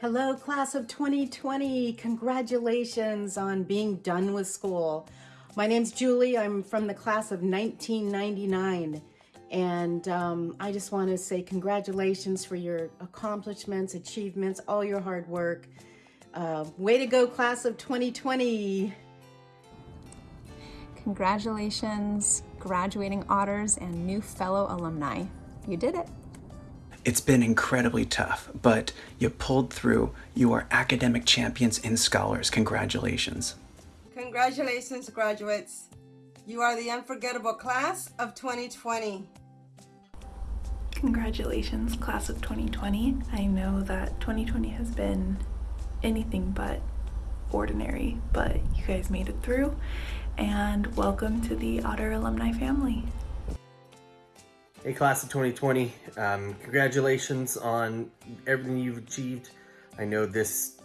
Hello, class of 2020. Congratulations on being done with school. My name's Julie. I'm from the class of 1999. And um, I just want to say congratulations for your accomplishments, achievements, all your hard work. Uh, way to go, class of 2020. Congratulations, graduating otters and new fellow alumni. You did it. It's been incredibly tough, but you pulled through. You are academic champions and scholars. Congratulations. Congratulations, graduates. You are the unforgettable class of 2020. Congratulations, class of 2020. I know that 2020 has been anything but ordinary, but you guys made it through, and welcome to the Otter alumni family. Hey class of 2020, um, congratulations on everything you've achieved. I know this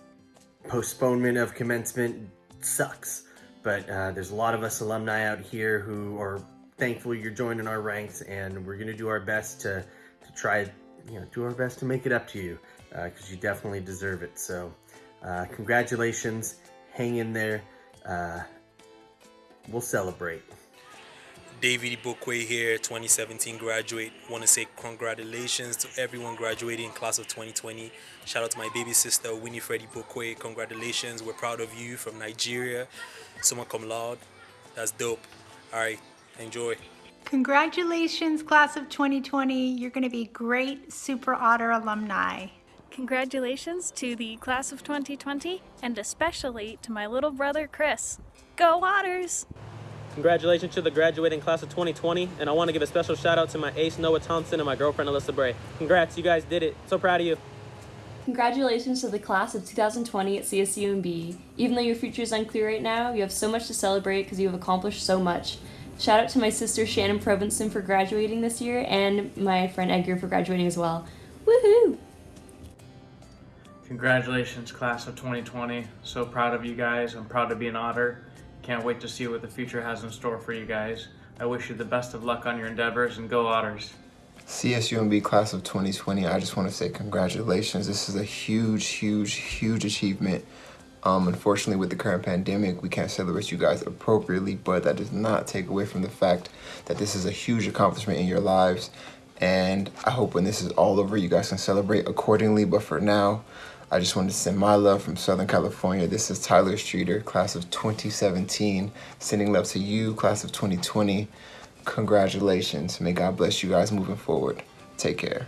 postponement of commencement sucks, but uh, there's a lot of us alumni out here who are thankful you're joining our ranks and we're gonna do our best to, to try, you know, do our best to make it up to you because uh, you definitely deserve it. So uh, congratulations, hang in there, uh, we'll celebrate. David Bokwe here, 2017 graduate. Want to say congratulations to everyone graduating in class of 2020. Shout out to my baby sister, Winnie Freddie Bokwe. Congratulations. We're proud of you from Nigeria. Summa cum laude. That's dope. All right, enjoy. Congratulations, class of 2020. You're going to be great Super Otter alumni. Congratulations to the class of 2020 and especially to my little brother Chris. Go Otters! Congratulations to the graduating class of 2020, and I want to give a special shout out to my ace Noah Thompson and my girlfriend Alyssa Bray. Congrats, you guys did it. So proud of you. Congratulations to the class of 2020 at CSUMB. Even though your future is unclear right now, you have so much to celebrate because you have accomplished so much. Shout out to my sister Shannon Provenson for graduating this year and my friend Edgar for graduating as well. Woohoo! Congratulations, class of 2020. So proud of you guys. I'm proud to be an otter. Can't wait to see what the future has in store for you guys. I wish you the best of luck on your endeavors and go Otters. CSUMB class of 2020, I just want to say congratulations. This is a huge, huge, huge achievement. Um, unfortunately, with the current pandemic, we can't celebrate you guys appropriately, but that does not take away from the fact that this is a huge accomplishment in your lives. And I hope when this is all over, you guys can celebrate accordingly. But for now, I just wanted to send my love from Southern California. This is Tyler Streeter, class of 2017. Sending love to you, class of 2020. Congratulations. May God bless you guys moving forward. Take care.